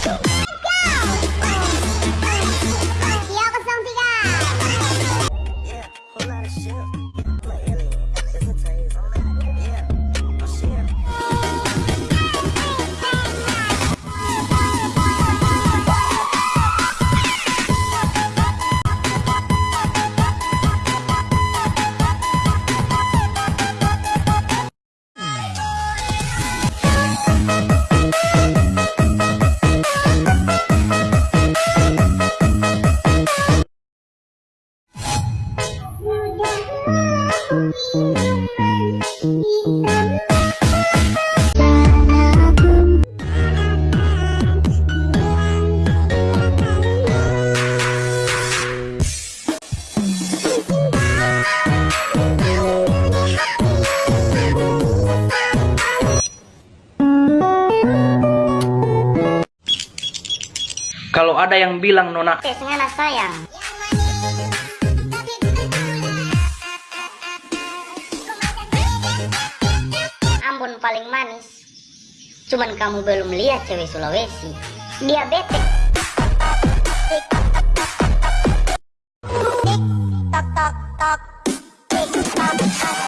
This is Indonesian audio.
myself. Kalau ada yang bilang nona Tesnya sayang. Ambon paling manis. Cuman kamu belum lihat cewek Sulawesi. Dia.